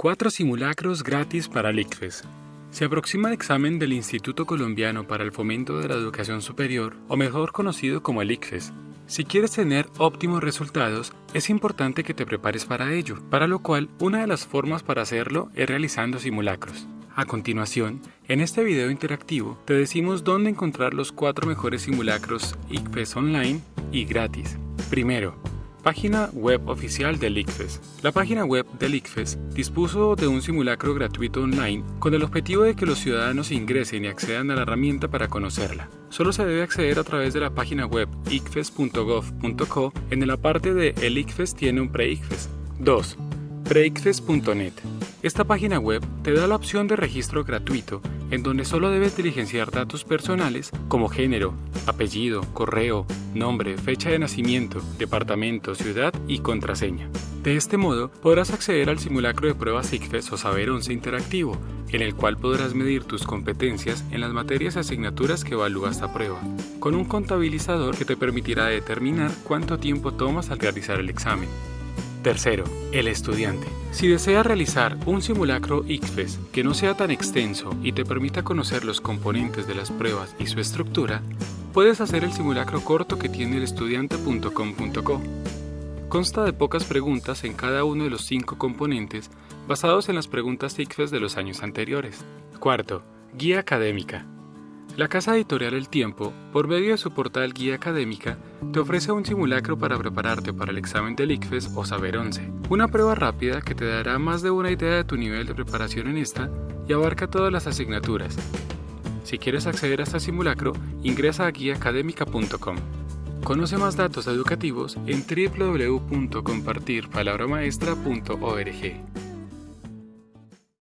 Cuatro simulacros gratis para el ICFES. Se aproxima el examen del Instituto Colombiano para el Fomento de la Educación Superior, o mejor conocido como el ICFES. Si quieres tener óptimos resultados, es importante que te prepares para ello, para lo cual una de las formas para hacerlo es realizando simulacros. A continuación, en este video interactivo te decimos dónde encontrar los cuatro mejores simulacros ICFES online y gratis. Primero, Página web oficial del ICFES. La página web del ICFES dispuso de un simulacro gratuito online con el objetivo de que los ciudadanos ingresen y accedan a la herramienta para conocerla. Solo se debe acceder a través de la página web icfes.gov.co. En la parte de El ICFES tiene un pre-ICFES. 2 preicfes.net. Esta página web te da la opción de registro gratuito en donde solo debes diligenciar datos personales como género, apellido, correo, nombre, fecha de nacimiento, departamento, ciudad y contraseña. De este modo podrás acceder al simulacro de pruebas ICFES o Saber 11 interactivo, en el cual podrás medir tus competencias en las materias y asignaturas que evalúa esta prueba, con un contabilizador que te permitirá determinar cuánto tiempo tomas al realizar el examen. Tercero, el estudiante. Si deseas realizar un simulacro ICFES que no sea tan extenso y te permita conocer los componentes de las pruebas y su estructura, puedes hacer el simulacro corto que tiene el estudiante.com.co. Consta de pocas preguntas en cada uno de los cinco componentes basados en las preguntas ICFES de los años anteriores. Cuarto, guía académica. La casa editorial El Tiempo, por medio de su portal Guía Académica, te ofrece un simulacro para prepararte para el examen del ICFES o Saber 11, una prueba rápida que te dará más de una idea de tu nivel de preparación en esta y abarca todas las asignaturas. Si quieres acceder a este simulacro, ingresa a guiaacadémica.com. Conoce más datos educativos en www.compartirpalabramaestra.org.